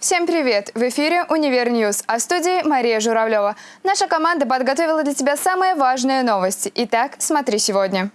Всем привет! В эфире «Универ News», а в студии Мария Журавлева. Наша команда подготовила для тебя самые важные новости. Итак, смотри сегодня.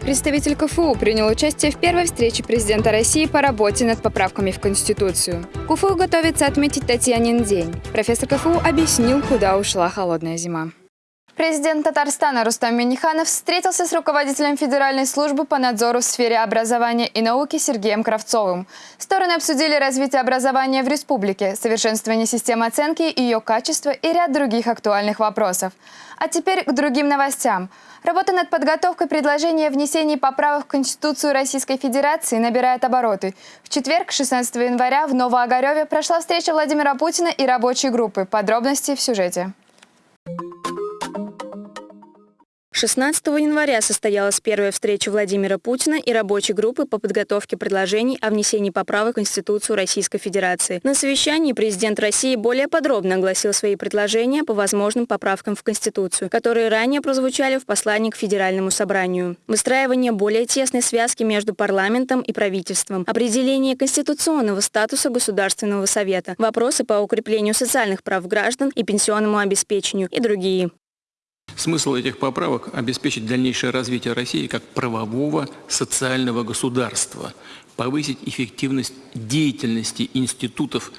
Представитель КФУ принял участие в первой встрече президента России по работе над поправками в Конституцию. КФУ готовится отметить Татьянин день. Профессор КФУ объяснил, куда ушла холодная зима. Президент Татарстана Рустам Миниханов встретился с руководителем Федеральной службы по надзору в сфере образования и науки Сергеем Кравцовым. Стороны обсудили развитие образования в республике, совершенствование системы оценки, ее качества и ряд других актуальных вопросов. А теперь к другим новостям. Работа над подготовкой предложения о внесении поправок в Конституцию Российской Федерации набирает обороты. В четверг, 16 января, в Новоогареве прошла встреча Владимира Путина и рабочей группы. Подробности в сюжете. 16 января состоялась первая встреча Владимира Путина и рабочей группы по подготовке предложений о внесении поправок в Конституцию Российской Федерации. На совещании президент России более подробно огласил свои предложения по возможным поправкам в Конституцию, которые ранее прозвучали в послании к Федеральному собранию. Выстраивание более тесной связки между парламентом и правительством, определение конституционного статуса Государственного совета, вопросы по укреплению социальных прав граждан и пенсионному обеспечению и другие. Смысл этих поправок – обеспечить дальнейшее развитие России как правового социального государства, повысить эффективность деятельности институтов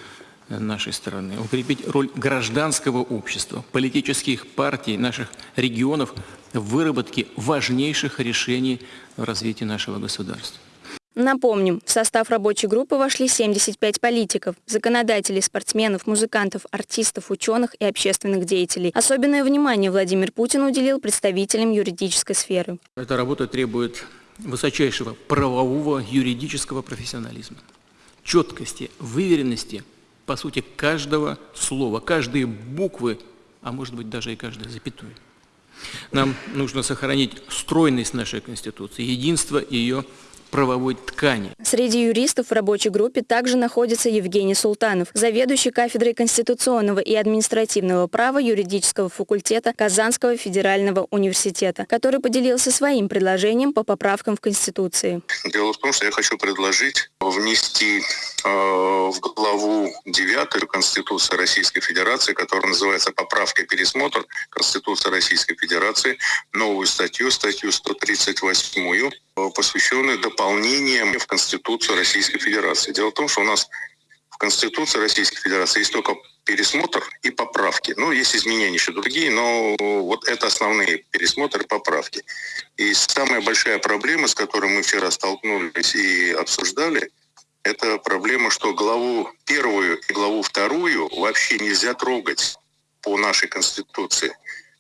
нашей страны, укрепить роль гражданского общества, политических партий наших регионов в выработке важнейших решений в развитии нашего государства. Напомним, в состав рабочей группы вошли 75 политиков, законодателей, спортсменов, музыкантов, артистов, ученых и общественных деятелей. Особенное внимание Владимир Путин уделил представителям юридической сферы. Эта работа требует высочайшего правового юридического профессионализма, четкости, выверенности, по сути, каждого слова, каждой буквы, а может быть даже и каждой запятой. Нам нужно сохранить стройность нашей Конституции, единство ее правовой ткани. Среди юристов в рабочей группе также находится Евгений Султанов, заведующий кафедрой конституционного и административного права юридического факультета Казанского федерального университета, который поделился своим предложением по поправкам в Конституции. Дело в том, что я хочу предложить внести в главу 9 Конституции Российской Федерации, которая называется «Поправка и пересмотр Конституции Российской Федерации», новую статью, статью 138 посвященную дополнениям в Конституцию Российской Федерации. Дело в том, что у нас в Конституции Российской Федерации есть только пересмотр и поправки. Ну, есть изменения еще другие, но вот это основные пересмотры поправки. И самая большая проблема, с которой мы вчера столкнулись и обсуждали, это проблема, что главу первую и главу вторую вообще нельзя трогать по нашей Конституции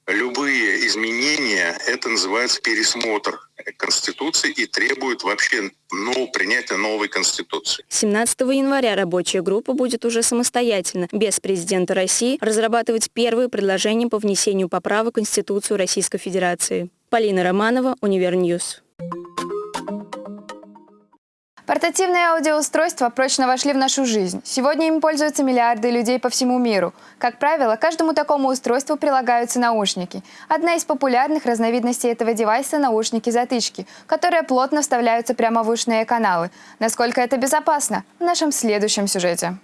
любые изменения, это называется пересмотр Конституции и требует вообще ну, принятия новой Конституции. 17 января рабочая группа будет уже самостоятельно, без президента России, разрабатывать первые предложения по внесению поправок в Конституцию Российской Федерации. Полина Романова, Универ News. Портативные аудиоустройства прочно вошли в нашу жизнь. Сегодня им пользуются миллиарды людей по всему миру. Как правило, каждому такому устройству прилагаются наушники. Одна из популярных разновидностей этого девайса – наушники-затычки, которые плотно вставляются прямо в ушные каналы. Насколько это безопасно? В нашем следующем сюжете.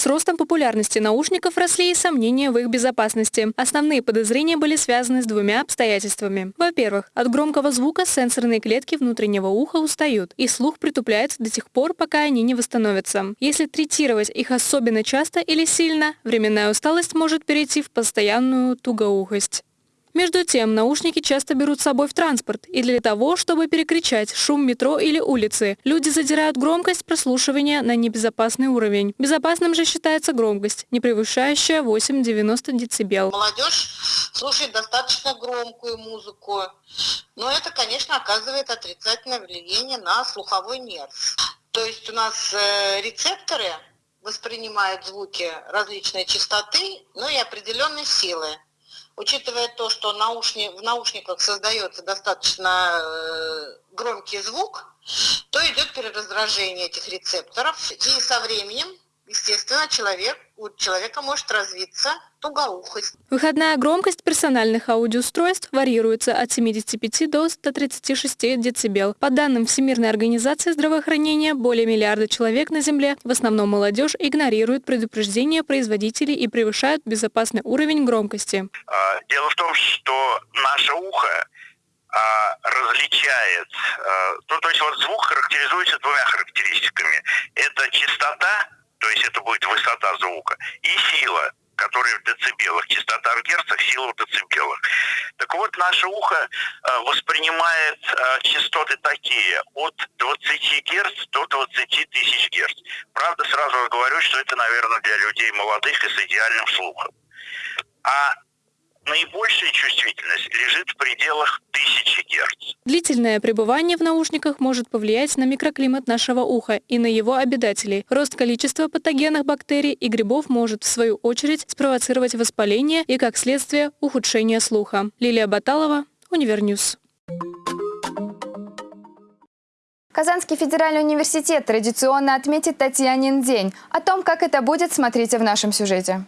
С ростом популярности наушников росли и сомнения в их безопасности. Основные подозрения были связаны с двумя обстоятельствами. Во-первых, от громкого звука сенсорные клетки внутреннего уха устают, и слух притупляется до тех пор, пока они не восстановятся. Если третировать их особенно часто или сильно, временная усталость может перейти в постоянную тугоухость. Между тем, наушники часто берут с собой в транспорт, и для того, чтобы перекричать шум метро или улицы, люди задирают громкость прослушивания на небезопасный уровень. Безопасным же считается громкость, не превышающая 8-90 дБ. Молодежь слушает достаточно громкую музыку, но это, конечно, оказывает отрицательное влияние на слуховой нерв. То есть у нас э, рецепторы воспринимают звуки различной частоты, но и определенной силы. Учитывая то, что наушни, в наушниках создается достаточно э, громкий звук, то идет перераздражение этих рецепторов. И со временем, естественно, человек, у человека может развиться тугоухость. Выходная громкость персональных аудиоустройств варьируется от 75 до 136 дБ. По данным Всемирной организации здравоохранения, более миллиарда человек на Земле, в основном молодежь, игнорируют предупреждения производителей и превышают безопасный уровень громкости. А, дело в том, что наше ухо а, различает, а, ну, то есть вот звук характеризуется двумя характеристиками. Это частота, то есть это будет высота звука, и сила которые в децибелах, частота в герцах, сила в децибелах. Так вот, наше ухо э, воспринимает э, частоты такие, от 20 герц до 20 тысяч герц. Правда, сразу говорю, что это, наверное, для людей молодых и с идеальным слухом. А наибольшая чувствительность лежит в пределах 1000 Гц. Длительное пребывание в наушниках может повлиять на микроклимат нашего уха и на его обитателей. Рост количества патогенных бактерий и грибов может, в свою очередь, спровоцировать воспаление и, как следствие, ухудшение слуха. Лилия Баталова, Универ News. Казанский федеральный университет традиционно отметит Татьянин день. О том, как это будет, смотрите в нашем сюжете.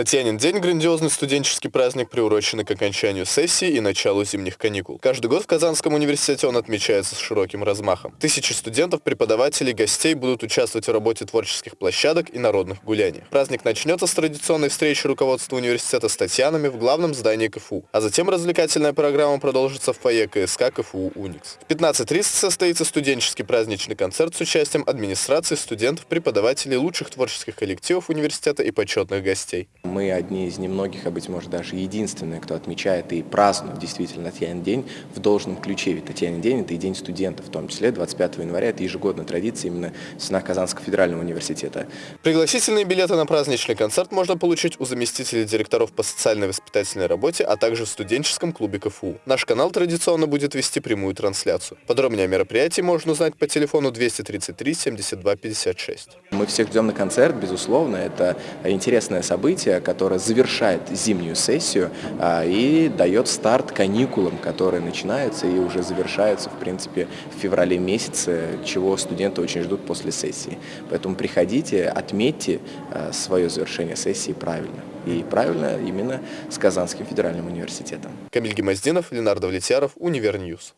Татьянин день – грандиозный студенческий праздник, приуроченный к окончанию сессии и началу зимних каникул. Каждый год в Казанском университете он отмечается с широким размахом. Тысячи студентов, преподавателей, гостей будут участвовать в работе творческих площадок и народных гуляний. Праздник начнется с традиционной встречи руководства университета с Татьянами в главном здании КФУ, а затем развлекательная программа продолжится в фойе КСК КФУ «Уникс». В 15.30 состоится студенческий праздничный концерт с участием администрации, студентов, преподавателей, лучших творческих коллективов университета и почетных гостей. Мы одни из немногих, а быть может даже единственные, кто отмечает и празднует действительно Татьянин день в должном ключе. Ведь Татьянин день – это и день студентов, в том числе 25 января. Это ежегодная традиция именно в стенах Казанского федерального университета. Пригласительные билеты на праздничный концерт можно получить у заместителей директоров по социальной воспитательной работе, а также в студенческом клубе КФУ. Наш канал традиционно будет вести прямую трансляцию. Подробнее о мероприятии можно узнать по телефону 233 72 56. Мы всех ждем на концерт, безусловно. Это интересное событие, которая завершает зимнюю сессию а, и дает старт каникулам, которые начинаются и уже завершаются, в принципе, в феврале месяце, чего студенты очень ждут после сессии. Поэтому приходите, отметьте а, свое завершение сессии правильно. И правильно именно с Казанским федеральным университетом. Камиль Гимаздинов, Ленар Давлетьяров, Универ News.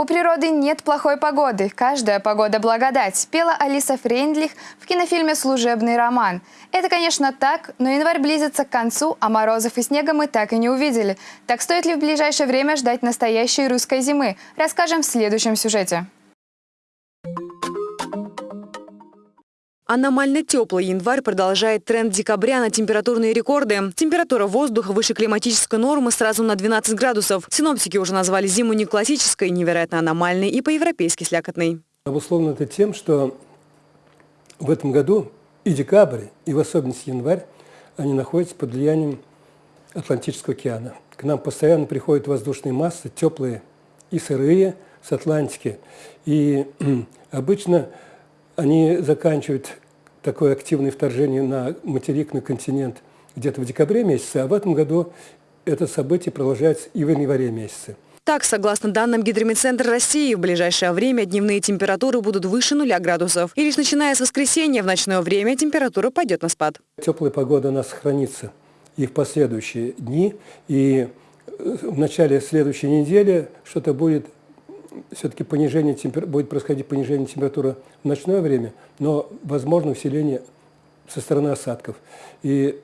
У природы нет плохой погоды, каждая погода благодать, пела Алиса Фрейндлих в кинофильме «Служебный роман». Это, конечно, так, но январь близится к концу, а морозов и снега мы так и не увидели. Так стоит ли в ближайшее время ждать настоящей русской зимы? Расскажем в следующем сюжете. Аномально теплый январь продолжает тренд декабря на температурные рекорды. Температура воздуха выше климатической нормы сразу на 12 градусов. Синоптики уже назвали зиму не классической, невероятно аномальной и по-европейски слякотной. Обусловлено это тем, что в этом году и декабрь, и в особенности январь, они находятся под влиянием Атлантического океана. К нам постоянно приходят воздушные массы, теплые и сырые, с Атлантики. И обычно они заканчивают такое активное вторжение на материк, на континент где-то в декабре месяце, а в этом году это событие продолжается и в январе месяце. Так, согласно данным Гидромедцентра России, в ближайшее время дневные температуры будут выше нуля градусов. И лишь начиная с воскресенья в ночное время температура пойдет на спад. Теплая погода у нас сохранится и в последующие дни. И в начале следующей недели что-то будет все-таки понижение темпер... будет происходить понижение температуры в ночное время, но возможно усиление со стороны осадков. И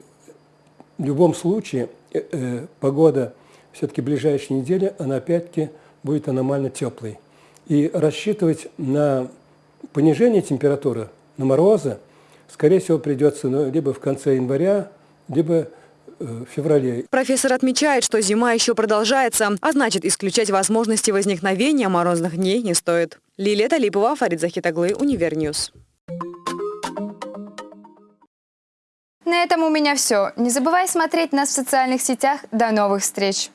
в любом случае э, э, погода все-таки ближайшей недели, она опять-таки будет аномально теплой. И рассчитывать на понижение температуры, на морозы, скорее всего, придется ну, либо в конце января, либо в феврале. Профессор отмечает, что зима еще продолжается, а значит, исключать возможности возникновения морозных дней не стоит. Лилия Талипова, Фарид Захитоглы, Универ News. На этом у меня все. Не забывай смотреть нас в социальных сетях. До новых встреч!